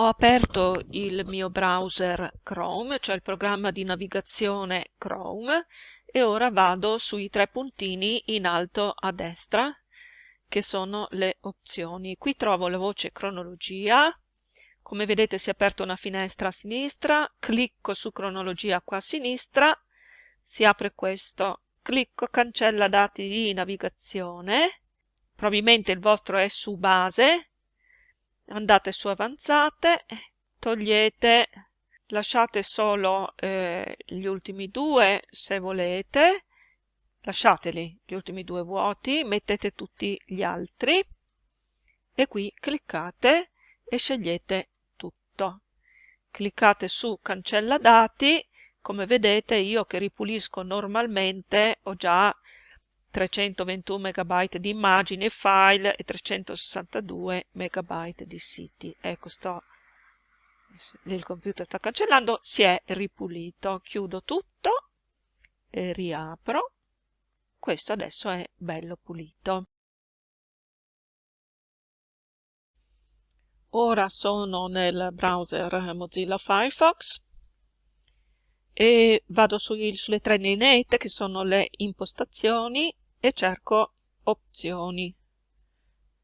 ho aperto il mio browser Chrome, cioè il programma di navigazione Chrome, e ora vado sui tre puntini in alto a destra, che sono le opzioni. Qui trovo la voce cronologia, come vedete si è aperta una finestra a sinistra, clicco su cronologia qua a sinistra, si apre questo, clicco cancella dati di navigazione, probabilmente il vostro è su base, andate su avanzate, togliete, lasciate solo eh, gli ultimi due se volete, lasciateli gli ultimi due vuoti, mettete tutti gli altri. E qui cliccate e scegliete tutto. Cliccate su cancella dati, come vedete io che ripulisco normalmente ho già 321 MB di immagini e file e 362 MB di siti. Ecco, sto, il computer sta cancellando, si è ripulito. Chiudo tutto e riapro. Questo adesso è bello pulito. Ora sono nel browser Mozilla Firefox e vado sui, sulle tre lineette che sono le impostazioni e cerco opzioni.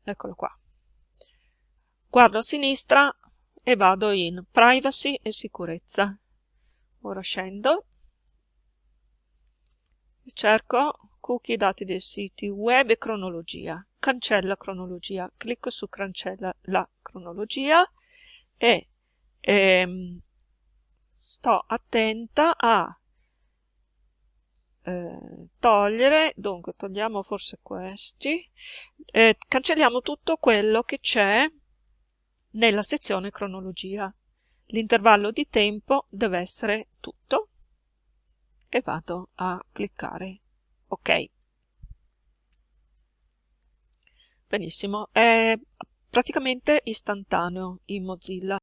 Eccolo qua. Guardo a sinistra e vado in privacy e sicurezza. Ora scendo e cerco cookie dati dei siti web e cronologia. Cancella cronologia. Clicco su cancella la cronologia e ehm, sto attenta a eh, togliere, dunque togliamo forse questi, eh, cancelliamo tutto quello che c'è nella sezione cronologia. L'intervallo di tempo deve essere tutto e vado a cliccare ok. Benissimo, è praticamente istantaneo in Mozilla.